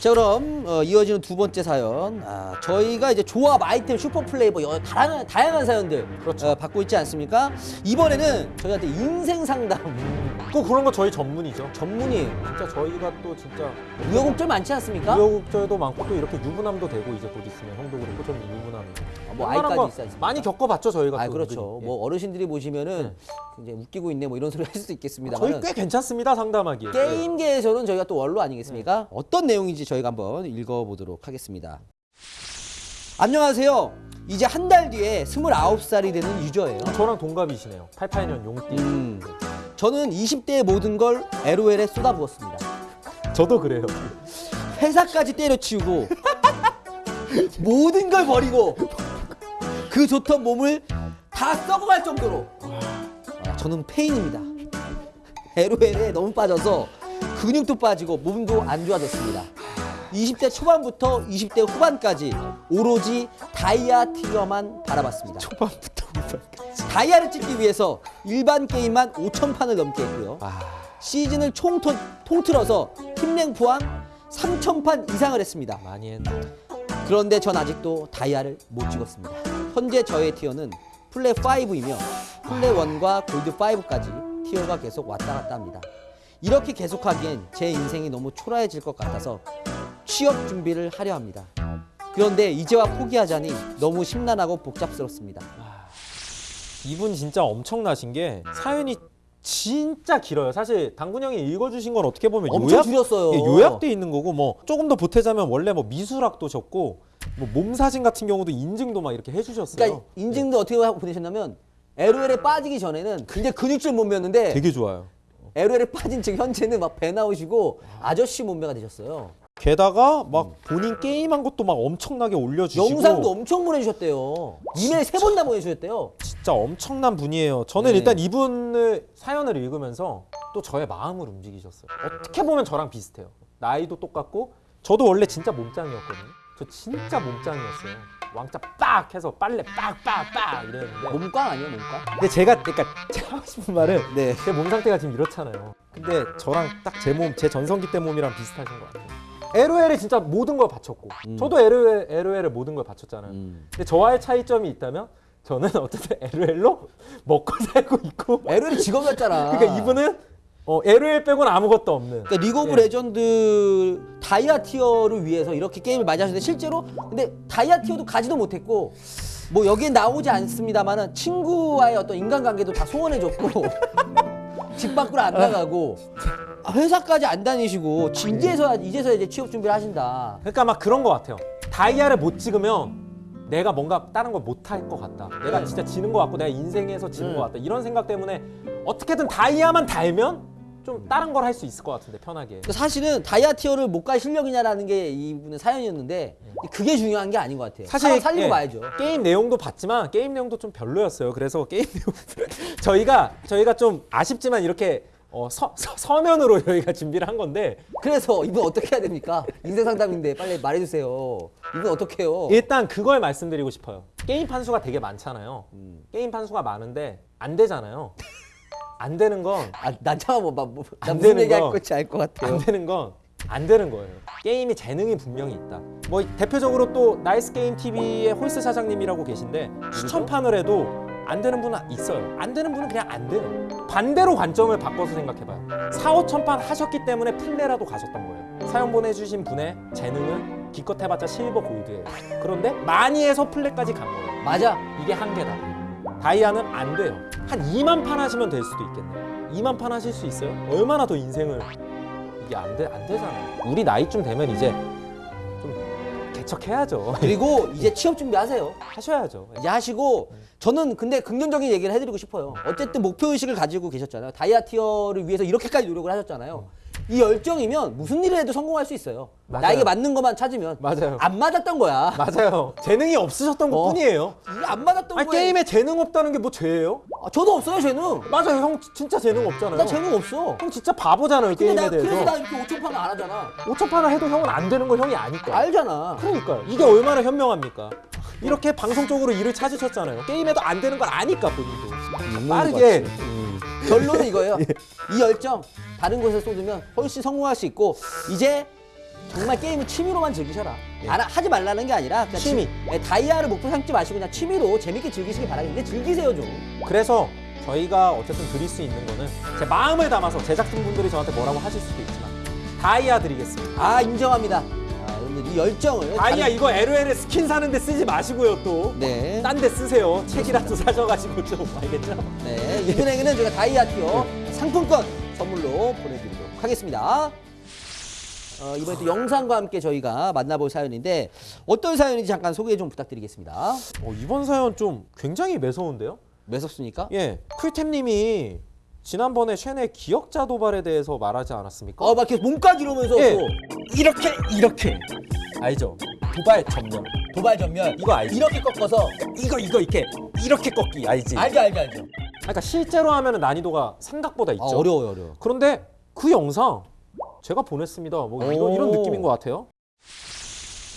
자 그럼 어, 이어지는 두 번째 사연 아, 저희가 이제 조합 아이템 슈퍼 플레이버 여러 다양한, 다양한 사연들 그렇죠. 어, 받고 있지 않습니까? 이번에는 저희한테 인생 상담 또 그런 거 저희 전문이죠. 전문이에요 진짜 저희가 또 진짜 우여곡절 많지 않습니까? 우여곡절도 많고 또 이렇게 유부남도 되고 이제 곧 있으면 형도 그렇고 좀 유부남. 아, 뭐 아이까지 않습니까? 많이 겪어봤죠 저희가. 아또 그렇죠. 예. 뭐 어르신들이 보시면은 이제 웃기고 있네 뭐 이런 소리 할 수도 있겠습니다만 저희 꽤 괜찮습니다 상담하기. 예. 게임계에서는 저희가 또 원로 아니겠습니까? 네. 어떤 내용인지 저희가 한번 읽어보도록 하겠습니다. 안녕하세요. 이제 한 달 뒤에 29살이 되는 유저예요. 저랑 동갑이시네요. 88년 용띠. 음, 저는 20대의 모든 걸 LOL에 쏟아부었습니다. 저도 그래요. 회사까지 때려치우고 모든 걸 버리고 그 좋던 몸을 다 썩어갈 정도로 아, 저는 페인입니다. LOL에 너무 빠져서 근육도 빠지고 몸도 안 좋아졌습니다. 20대 초반부터 20대 후반까지 오로지 다이아 tier만 바라봤습니다. 초반부터 후반까지. 다이아를 찍기 위해서 일반 게임만 5천 판을 넘게 했고요. 아, 시즌을 총, 통틀어서 팀랭 포함 3천 판 이상을 했습니다. 많이 했네. 그런데 전 아직도 다이아를 못 찍었습니다. 현재 저의 tier는 플레 5이며 플레 1과 골드 5까지 tier가 계속 왔다 갔다 합니다. 이렇게 계속하기엔 제 인생이 너무 초라해질 것 같아서 취업 준비를 하려 합니다. 그런데 이제와 포기하자니 너무 심란하고 복잡스럽습니다. 이분 진짜 엄청나신 게 사연이 진짜 길어요. 사실 당군 형이 읽어주신 건 어떻게 보면 엄청 요약. 예, 요약돼 있는 거고 뭐 조금 더 보태자면 원래 뭐 미술학도 적고 뭐 몸사진 같은 경우도 인증도 막 이렇게 해주셨어요. 그러니까 인증도 어떻게 하고 보내셨냐면 LOL에 빠지기 전에는 굉장히 근육질 몸매였는데 되게 좋아요. LOL에 빠진 지금 현재는 막 배 나오시고 아저씨 몸매가 되셨어요. 게다가 막 본인 게임한 것도 막 엄청나게 올려주시고 영상도 엄청 보내주셨대요. 이메일 세 번 다 보내주셨대요. 진짜 엄청난 분이에요. 저는 네. 일단 이분의 사연을 읽으면서 또 저의 마음을 움직이셨어요. 어떻게 보면 저랑 비슷해요. 나이도 똑같고 저도 원래 진짜 몸짱이었거든요. 저 진짜 몸짱이었어요. 왕자 빡 해서 빨래 빡빡빡 이랬는데 몸꽝 아니에요, 몸꽝? 근데 제가 그러니까 제가 하고 싶은 말은 네. 제 몸 상태가 지금 이렇잖아요. 근데 저랑 딱 제 몸, 제 전성기 때 몸이랑 비슷하신 것 같아요. LOL에 진짜 모든 걸 바쳤고 음. 저도 LOL, LOL에 모든 걸 바쳤잖아요. 음. 근데 저와의 차이점이 있다면 저는 어쨌든 LOL로 먹고 살고 있고 LOL 직업이었잖아. 그러니까 이분은 어, LOL 빼고는 아무것도 없는 그러니까 League of 예. Legends 다이아 tier를 위해서 이렇게 게임을 많이 하셨는데 실제로 근데 다이아 tier도 가지도 못했고 뭐 여기에 나오지 않습니다만은 친구와의 어떤 인간관계도 다 소원해줬고 집 밖으로 안 나가고 아, 회사까지 안 다니시고 이제서야 이제서야 이제 취업 준비를 하신다. 그러니까 막 그런 것 같아요 다이아를 못 찍으면 내가 뭔가 다른 걸 못할 것 같다 내가 네. 진짜 지는 것 같고 내가 인생에서 지는 네. 것 같다 이런 생각 때문에 어떻게든 다이아만 달면 좀 다른 걸 할 수 있을 것 같은데 편하게 그러니까 사실은 다이아 티어를 못 갈 실력이냐라는 게 이분의 사연이었는데 그게 중요한 게 아닌 것 같아요. 사실 살리고 예, 봐야죠. 게임 내용도 봤지만 게임 내용도 좀 별로였어요. 그래서 게임 내용 저희가 저희가 좀 아쉽지만 이렇게 어, 서, 서, 면으로 저희가 준비를 한 건데 그래서 이분 어떻게 해야 됩니까? 인생 상담인데 빨리 말해주세요. 이분 어떻게 해요? 일단 그걸 말씀드리고 싶어요. 게임 판수가 되게 많잖아요. 음. 게임 판수가 많은데 안 되잖아요. 안 되는 건 아, 난 잠깐 뭐, 뭐, 나안 무슨 되는 얘기할 거. 건지 알 것 같아요. 안 되는 건 안 되는 거예요. 게임이 재능이 분명히 있다. 뭐 대표적으로 또 Nice Game TV의 홀스 사장님이라고 계신데 추천판을 해도 안 되는 분은 있어요. 안 되는 분은 그냥 안 돼요. 반대로 관점을 바꿔서 생각해봐요. 4, 5천 판 하셨기 때문에 플레라도 가셨던 거예요. 사연 보내주신 분의 재능은 기껏 해봤자 실버 골드예요. 그런데 많이 해서 플레까지 간 거예요. 맞아. 이게 한계다. 다이아는 안 돼요. 한 2만 판 하시면 될 수도 있겠네요. 2만 판 하실 수 있어요? 얼마나 더 인생을 이게 안, 돼, 안 되잖아요. 우리 나이쯤 되면 이제 좀 개척해야죠. 그리고 이제 취업 준비하세요. 하셔야죠. 이제 하시고 저는 근데 긍정적인 얘기를 해드리고 싶어요. 어쨌든 목표 의식을 가지고 계셨잖아요. 다이아 티어를 위해서 이렇게까지 노력을 하셨잖아요. 이 열정이면 무슨 일을 해도 성공할 수 있어요. 맞아요. 나에게 맞는 것만 찾으면 맞아요. 안 맞았던 거야. 맞아요. 재능이 없으셨던 어. 것 뿐이에요. 이게 안 맞았던 거야. 게임에 재능 없다는 게 뭐 죄예요? 아, 저도 없어요, 쟤는. 맞아요. 형 진짜 재능 없잖아요. 나 재능 없어. 형 진짜 바보잖아요. 게임에 나 그래서 대해서. 나 이렇게 5천 판을 안 하잖아. 5천 판을 해도 형은 안 되는 걸 형이 아니까. 알잖아. 그러니까요. 이게 얼마나 현명합니까? 이렇게 방송적으로 일을 찾으셨잖아요. 게임에도 안 되는 걸 아니까 본인도. 빠르게. 결론은 이거예요. 예. 이 열정 다른 곳에 쏟으면 훨씬 성공할 수 있고 이제 정말 게임을 취미로만 즐기셔라. 예. 안 하- 하지 말라는 게 아니라 그냥 취미. 지- 예, 다이아를 목표 삼지 마시고 그냥 취미로 재밌게 즐기시기 바라겠는데 즐기세요 좀. 그래서 저희가 어쨌든 드릴 수 있는 거는 제 마음을 담아서 제작진분들이 저한테 뭐라고 하실 수도 있지만 다이아 드리겠습니다. 아 인정합니다. 아, 여러분들 이 열정을 다이아 다른- 이거 LOL skin 사는데 쓰지 마시고요 또. 네. 딴 데 쓰세요. 책이라도 사셔가지고 좀 알겠죠? 네, 이분에게는 저희가 다이아 tier 상품권 선물로 보내드리도록 하겠습니다. 어, 이번에 또 영상과 함께 저희가 만나볼 사연인데 어떤 사연인지 잠깐 소개 좀 부탁드리겠습니다. 어, 이번 사연 좀 굉장히 매서운데요? 매섭습니까? 예, 쿨템님이 지난번에 쉔의 기역자 도발에 대해서 말하지 않았습니까? 어, 막 이렇게 몸까지 이러면서 예. 또 이렇게 이렇게 알죠? 도발 전면 도발 전면 이거 알지? 이렇게 꺾어서 이거 이거 이렇게 이렇게 꺾기 알지? 알죠, 알죠, 알죠. 그러니까 실제로 하면 은 난이도가 생각보다 있죠. 아, 어려워요, 어려워. 그런데 그 영상 제가 보냈습니다. 뭐 이런, 오. 이런 느낌인 것 같아요.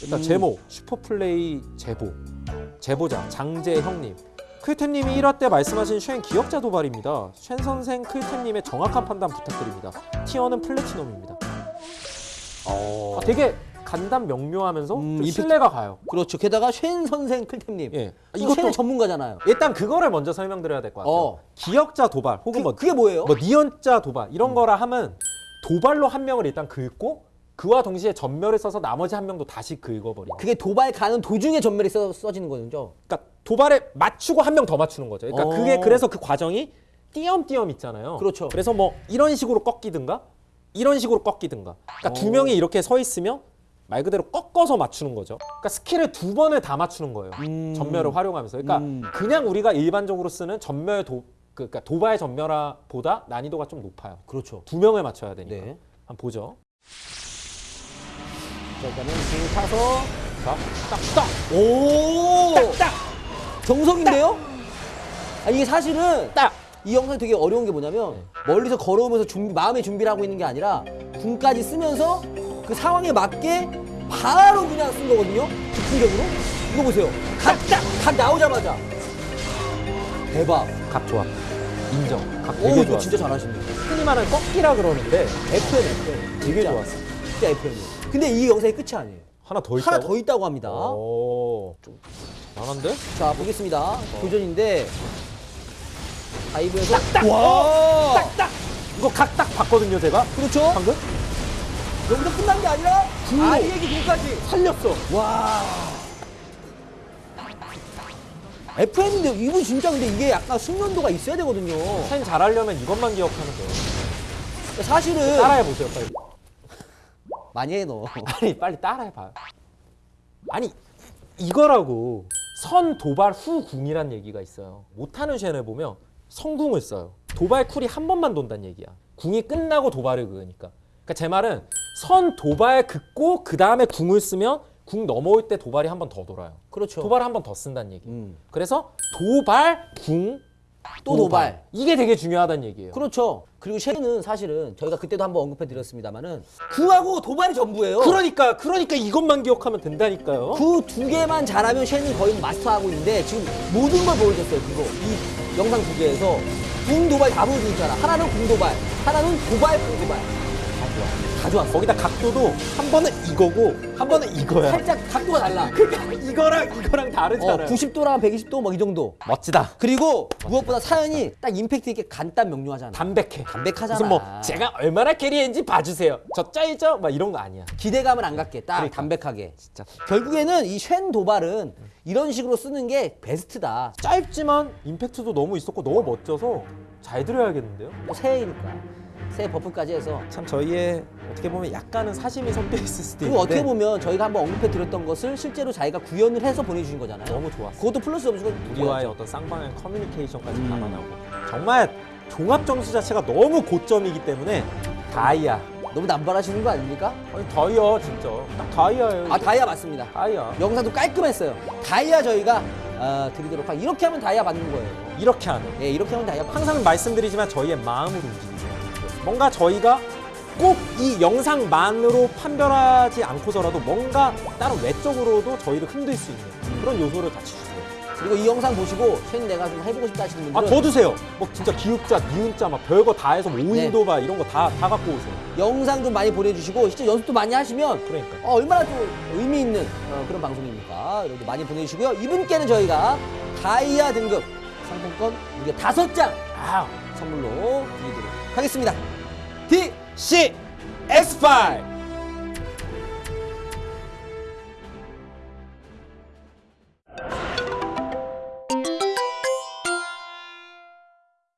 일단 음. 제목 슈퍼플레이 제보 제보자 장재형님 클템님이 1화 때 말씀하신 쉔 기억자 도발입니다. 쉔 선생 클템님의 정확한 판단 부탁드립니다. 티어는 플래티넘입니다. 어. 아, 되게 간단 명료하면서 음, 좀 이펙트- 신뢰가 가요. 그렇죠. 게다가 쉔 선생 클템님. 예. 이것도 이것도 전문가잖아요. 일단 그거를 먼저 설명드려야 될 것 같아요. 어. 기억자 도발 혹은 그, 뭐 그게 뭐예요? 뭐 니언자 도발 이런 거라 하면 도발로 한 명을 일단 긁고 그와 동시에 전멸을 써서 나머지 한 명도 다시 긁어버리는. 그게 도발 가는 도중에 전멸이 써, 써지는 거죠. 그러니까 도발에 맞추고 한 명 더 맞추는 거죠. 그러니까 어. 그게 그래서 그 과정이 띄엄띄엄 있잖아요. 그렇죠. 그래서 뭐 이런 식으로 꺾이든가 이런 식으로 꺾이든가. 그러니까 어. 두 명이 이렇게 서 있으면 말 그대로 꺾어서 맞추는 거죠. 그러니까 스킬을 두 번을 다 맞추는 거예요. 음. 전멸을 활용하면서. 그러니까 음. 그냥 우리가 일반적으로 쓰는 전멸 도 그- 그러니까 도발 전멸보다 난이도가 좀 높아요. 그렇죠. 두 명을 맞춰야 되니까. 네. 한번 보죠. 자, 일단은 공 타서 자, 딱, 딱, 오! 딱, 정석인데요? 아, 이게 사실은 딱. 이 영상이 되게 어려운 게 뭐냐면 멀리서 걸어오면서 준비, 마음의 준비를 하고 있는 게 아니라 궁까지 쓰면서 그 상황에 맞게 바로 그냥 쓴 거거든요. 즉흥적으로. 이거 보세요. 각, 딱! 각 나오자마자. 대박. 각 좋아. 인정. 각 오, 되게 이거 좋아. 진짜 잘하십니다. 흔히 말하는 꺾기라 그러는데 FM, FM. 되게 진짜. 좋았어. 진짜 FM. 근데 이 영상이 끝이 아니에요. 하나 더 있다고? 하나 더 있다고 합니다. 오, 좀 잘한데? 자, 보겠습니다. 도전인데. 다이브에서. 딱! 와! 딱딱. 이거 각 딱 봤거든요, 제가. 그렇죠? 방금 여기서 끝난 게 아니라. 아이에게 궁까지 살렸어. 와 FM인데 이분 진짜 근데 이게 약간 숙련도가 있어야 되거든요 팬 잘하려면 이것만 기억하면 돼요. 사실은 따라해 보세요, 빨리. 많이 해 너 아니, 빨리 따라해 봐요. 아니, 이거라고 선 도발 후 궁이란 얘기가 있어요. 못하는 쉔을 보면 성궁을 써요. 도발 쿨이 한 번만 돈다는 얘기야. 궁이 끝나고 도발을 그으니까. 그러니까 제 말은 선 도발 긋고 그 다음에 궁을 쓰면 궁 넘어올 때 도발이 한 번 더 돌아요. 그렇죠 도발을 한 번 더 쓴다는 얘기. 음. 그래서 도발, 궁, 또 도발. 이게 되게 중요하다는 얘기예요. 그렇죠 그리고 쉐는 사실은 저희가 그때도 한번 언급해 드렸습니다만은 궁하고 도발이 전부예요 그러니까 그러니까 이것만 기억하면 된다니까요. 그 두 개만 잘하면 쉐는 거의 마스터하고 있는데 지금 모든 걸 보여줬어요 그거 이 영상 두 개에서 궁 도발 다 보여주잖아 하나는 궁 도발 하나는 도발 궁 도발 다 좋았어 거기다 각도도 한 번은 이거고 한 번은 이거야. 살짝 각도가 달라 그러니까 이거랑 이거랑 어, 다르잖아요. 90도랑 120도 뭐이 정도. 멋지다. 그리고 무엇보다 사연이 딱 임팩트 있게 간단 명료하잖아. 담백해. 담백하잖아. 무슨 뭐 제가 얼마나 캐리했는지 봐주세요. 저 짜이죠? 막 이런 거 아니야. 기대감을 안 갖게 딱 그러니까. 담백하게. 진짜 결국에는 이 쉔 도발은 이런 식으로 쓰는 게 베스트다. 짧지만 임팩트도 너무 있었고 너무 멋져서 잘 들어야겠는데요. 또 새해니까 새해 버프까지 해서. 참 저희의 어떻게 보면 약간은 사심이 섞여 있을 수도 그리고 있는데 어떻게 보면 저희가 한번 언급해 드렸던 것을 실제로 자기가 구현을 해서 보내주신 거잖아요. 너무 좋았어. 그것도 플러스 점수가 우리와의 어떤 쌍방향 커뮤니케이션까지 음. 감안하고 정말 종합 점수 자체가 너무 고점이기 때문에 다이아. 너무 남발하시는 거 아닙니까? 아니 다이아 진짜 딱 다이아예요. 아 다이아 맞습니다. 다이아. 영상도 깔끔했어요. 다이아 저희가 어, 드리도록 하. 이렇게 하면 다이아 받는 거예요. 이렇게 하는. 예, 이렇게 하면 다이아. 받- 항상 말씀드리지만 저희의 마음으로 움직이세요. 뭔가 저희가 꼭 이 영상만으로 판별하지 않고서라도 뭔가 다른 외적으로도 저희를 흔들 수 있는 그런 요소를 같이 주세요. 그리고 이 영상 보시고 쉔 내가 좀 해보고 싶다 하시는 분들은 아더 주세요. 뭐 진짜 기육자, 니은자 막 별거 다 해서 뭐 네. 오인도바 이런 거 다 다 갖고 오세요. 영상 좀 많이 보내주시고 실제 연습도 많이 하시면 그러니까. 어, 얼마나 또 의미 있는 어, 그런 방송입니까? 여러분들 많이 보내주시고요. 이분께는 저희가 다이아 등급 상품권 무려 다섯 장 아, 선물로 드리도록 하겠습니다. D C X5